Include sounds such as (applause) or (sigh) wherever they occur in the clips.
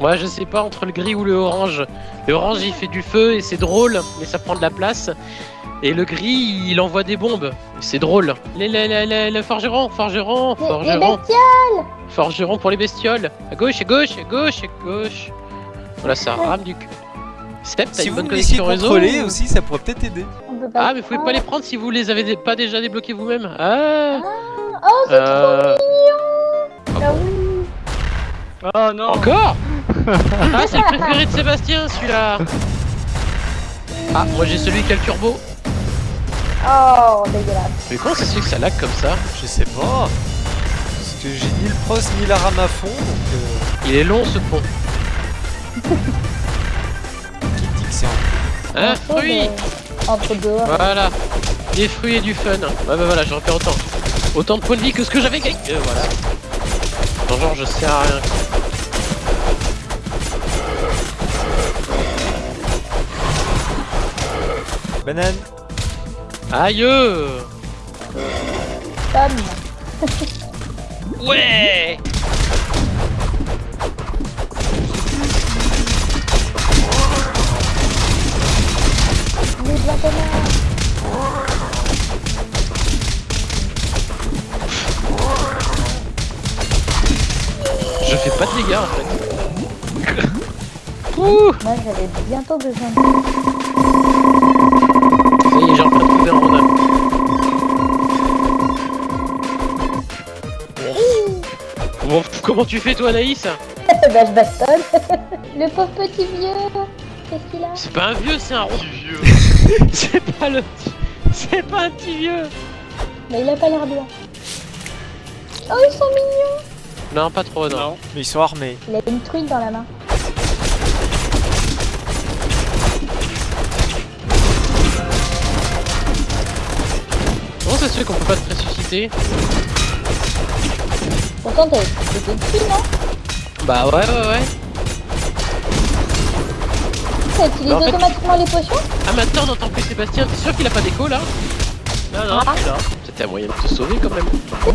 Ouais, je sais pas entre le gris ou le orange. Le orange il fait du feu et c'est drôle, mais ça prend de la place. Et le gris il envoie des bombes. C'est drôle. Les, les, les, les, les forgerons, forgerons, Les, bestioles forgerons pour les bestioles. À gauche, à gauche, à gauche, à gauche. Voilà, ça rame du cul. Step, t'as Si une vous bonne me laissiez connexion réseau contrôler ou- aussi, ça pourrait peut-être aider. Peut Ah, le mais vous pouvez pas les prendre si vous les avez pas déjà débloqués vous-même. Ah, Oh, c'est euh... trop mignon Ah oui Oh non Encore? (laughs) Ah, c'est le préféré de Sébastien, celui-là Ah, moi j'ai celui qui a le turbo. Oh, dégueulasse. Mais comment ça se fait que ça lag comme ça Je sais pas. Parce que j'ai ni le pros ni la rame à fond, donc euh, Il est long ce pont. qui dit que c'est un... Fruit Entre deux. Voilà. Des fruits et du fun. Ouais, bah voilà, je repère autant. Autant de points de vie que ce que j'avais gagné. Euh, voilà. Genre, je sers à rien. Banane Aïe. Tom. (laughs) Ouais tomate. Je fais pas de dégâts en fait. Ouh Moi, j'avais bientôt besoin de... comment tu fais toi, Naïs (laughs) bah, je bastonne. (laughs) le pauvre petit vieux. Qu'est-ce qu'il a C'est pas un vieux, c'est un rond. Petit vieux. (laughs) C'est pas le. C'est pas un petit vieux. Mais il a pas l'air bien. Oh, ils sont mignons. Non, pas trop, non. Non. Mais ils sont armés. Il a une truite dans la main. Comment ça se fait qu'on peut pas te ressusciter? Dessus, non Bah ouais, ouais, ouais. Ça utilise Bah, en fait- automatiquement les potions Ah, maintenant on entend plus Sébastien. T'es sûr qu'il a pas d'écho là Non, non, Ah. C'était un moyen de te sauver quand même. Oh,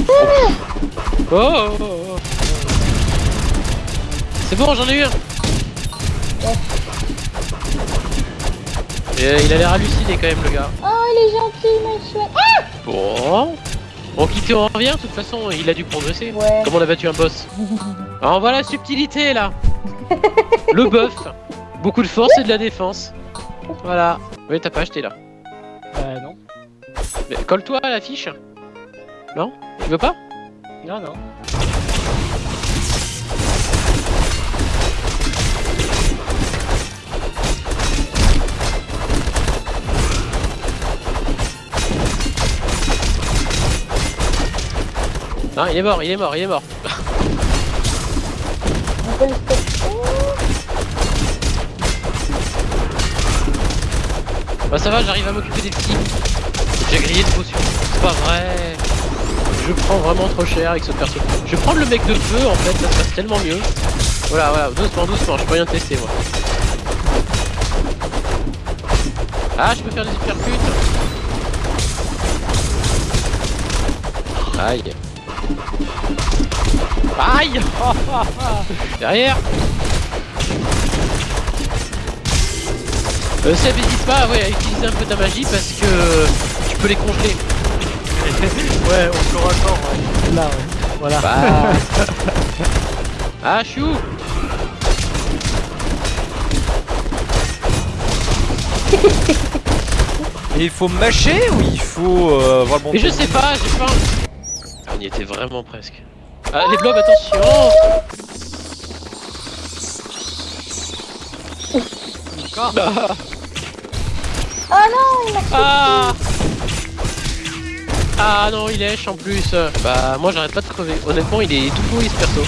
oh, oh, oh. C'est bon, j'en ai eu un. Et, euh, il a l'air halluciné quand même, le gars. Oh, il est gentil, mon chouette. Ah Bon. Bon, quitte on revient, de toute façon, il a dû progresser. Ouais. Comme on a battu un boss. (laughs) Alors voilà la subtilité là Le buff Beaucoup de force et de la défense. Voilà. Oui, t'as pas acheté là. Bah non. Mais colle-toi à l'affiche. Non? Tu veux pas? Non, non. Non, il est mort, il est mort, il est mort. Bah ça va, j'arrive à m'occuper des petits. J'ai grillé de potions. C'est pas vrai. Je prends vraiment trop cher avec ce perso. Je vais prendre le mec de feu en fait, ça se passe tellement mieux. Voilà, voilà, doucement, doucement, je peux rien tester moi. Ah, je peux faire des uppercuts. Aïe. Aïe (laughs) Derrière euh, Seb, n'hésite pas ouais, à utiliser un peu ta magie parce que tu peux les congeler. (laughs) Ouais, on peut attendre. Ouais. Là, ouais. Voilà. Bah... (laughs) ah, chou Et il faut mâcher ou il faut euh, avoir le bon Mais je sais pas, j'ai pas... Ah, y était vraiment presque. Ah, les blobs, attention Encore Oh non, il m'a Ah Ah non, il lèche en plus. Bah, moi j'arrête pas de crever. Honnêtement, il est tout pourri ce perso.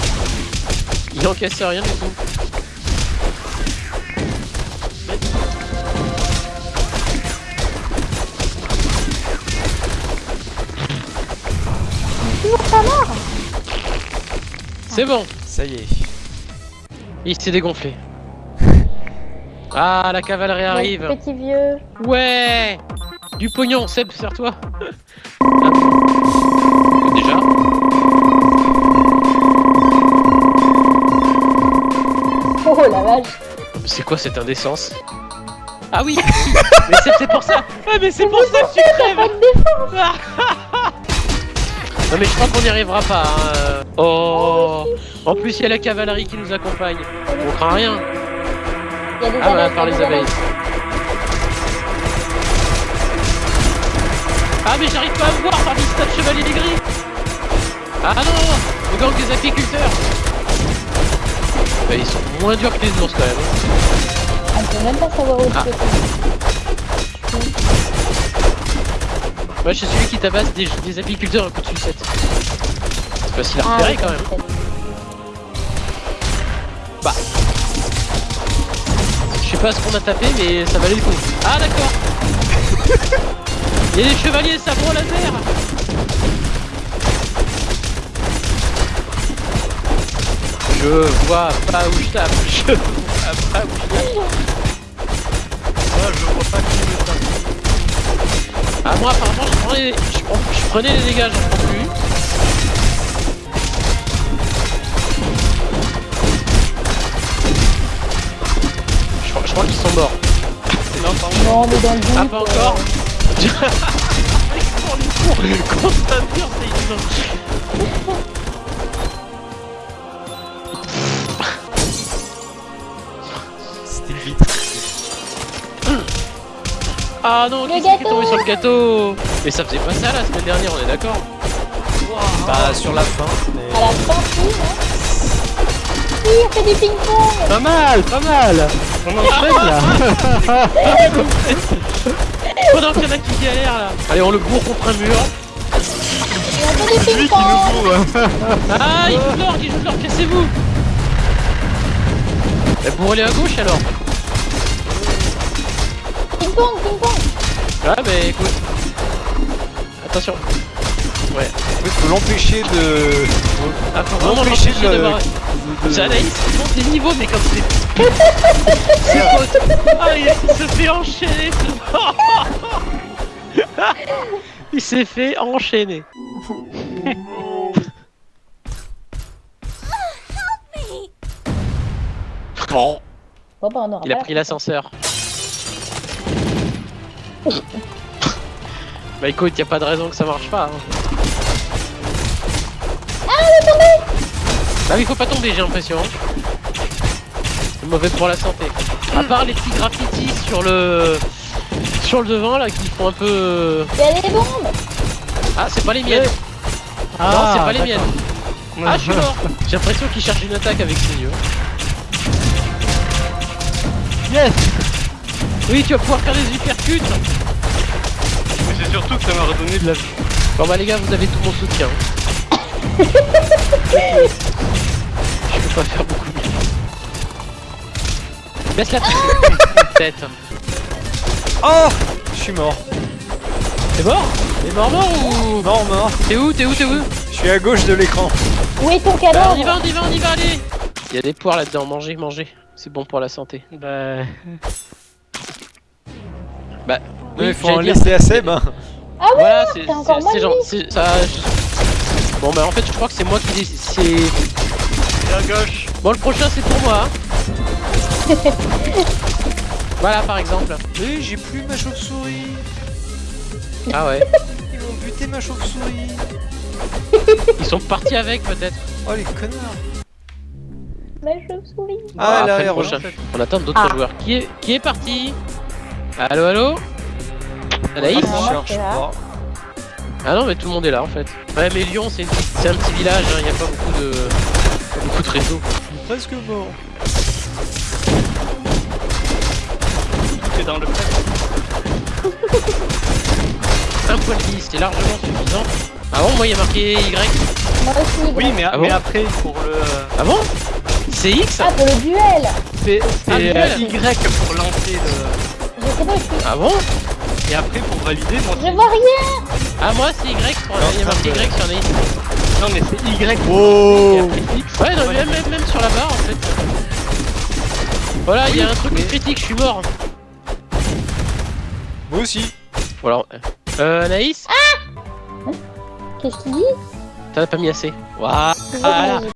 Il encaisse rien du tout. Toujours pas mort. C'est bon, Ça y est. il s'est dégonflé. (laughs) Ah, la cavalerie Le arrive. Petit vieux. Ouais Du pognon, Seb, serre-toi Hop. Déjà Oh, la vache. C'est quoi cette indécence? Ah oui (laughs) Mais c'est pour ça Ah mais c'est pour ça que tu crèves Pas de défense. (laughs) Non mais je crois qu'on n'y arrivera pas. hein. Oh En plus il y a la cavalerie qui nous accompagne. On craint rien. Ah bah par les abeilles. Ah mais j'arrive pas à me voir par les stades chevaliers des gris Ah non Le gang des apiculteurs Bah, Ils sont moins durs que les ours quand même. hein. On peut même pas savoir où Ah. Moi je suis celui qui tabasse des, des apiculteurs un coup de sucette. C'est facile à Ah, repérer oui, quand même. peut-être. Je sais pas ce qu'on a tapé mais ça valait le coup. Ah d'accord Il y a des chevaliers sabre laser Je vois pas où je tape, je vois pas où je tape. Ah moi apparemment je prenais, je, je prenais les dégâts, j'en prends plus. Je, crois- je crois qu'ils sont morts. Non, pardon. Non, on est dans le. Ah pas encore (laughs) Pour les cours, contre un mur, c'est Ah non, Le qui est tombé sur le gâteau Mais ça faisait pas ça la semaine dernière, on est d'accord Bah, sur la fin. mais- À la fin, Si, on fait du ping-pong Pas mal, pas mal. On enchaîne là. (laughs) Pendant qu'il y en a qui galèrent là Allez, on le bourre contre un mur. On fait du Lui qui nous bourre. Ah, il joue de l'or, il joue de l'or, cassez-vous Eh, Bourrez-les à gauche alors Ping-pong, ping-pong Ah bah écoute. Attention. Ouais. Faut l'empêcher de. Ah, faut Non, vraiment mais l'empêcher d'avoir- de- C'est Anaïs qui monte des niveaux, mais comme c'est. c'est. (laughs) Ah, il, il se fait enchaîner ce (laughs) Il s'est fait enchaîner. Bon, Bon bah on aura il a pris la l'ascenseur. Bah écoute, y a pas de raison que ça marche pas. Hein. Bah oui, faut pas tomber, j'ai l'impression. C'est mauvais pour la santé. À part les petits graffitis sur le sur le devant là qui font un peu. Il y a des bombes Ah, c'est pas les miennes. non, c'est pas les miennes. Ah, je suis mort. J'ai l'impression qu'il cherche une attaque avec ses yeux. Yes. Oui, tu vas pouvoir faire des uppercuts. C'est surtout que ça m'a redonné de la vie. Bon bah les gars, vous avez tout mon soutien. (laughs) Je peux pas faire beaucoup mieux. Baisse la tête. Oh Je suis mort. T'es mort? T'es mort mort ou? Mort, mort. T'es où T'es où T'es où? Je suis à gauche de l'écran. Où est ton Bah, cadavre on y va, on y va, on y va, allez Il y a des poires là-dedans, mangez, mangez. C'est bon pour la santé. Bah. Bah, Non, oui, il faut en j'allais dire- laisser assez, ben. (laughs) Ah ouais Voilà, c'est encore genre, c'est ça. Bon bah en fait, je crois que c'est moi qui. C'est à gauche. bon, le prochain c'est pour moi. hein. (laughs) voilà, par exemple. Eh, j'ai plus ma chauve-souris. Ah ouais. Ils m'ont buté ma chauve-souris. Ils sont partis avec peut-être. Oh, les connards. Ma chauve-souris Ah, là, après le prochain. On attend d'autres Ah. joueurs. Qui est qui est parti? Allô, allô? Anaïs Ah, cherche pas. Ah non, mais tout le monde est là en fait. Ouais, mais Lyon, c'est une petite- c'est un petit village. Il n'y a pas beaucoup de pas beaucoup de réseaux. Presque mort. Tout est dans le prêt. (laughs) Un point de vie, c'est largement suffisant. Ah bon, moi il y a marqué Y. Moi aussi Oui, mais, Ah mais bon après, pour le. Ah bon C'est X Ah, pour le duel C'est Ah. Y pour lancer le. Je sais pas, je suis... Ah bon Et après, pour valider, moi. Je vois rien Ah moi c'est Y, pour... il y a marqué Y sur Anaïs. Non, mais c'est Y. Oh X. Ouais, non, même, même, même sur la barre en fait. Voilà, il y a un truc critique, je suis mort. Moi aussi. Voilà. Euh, Anaïs Qu'est-ce qu'il dit T'en as pas mis assez. Waouh. Désolé.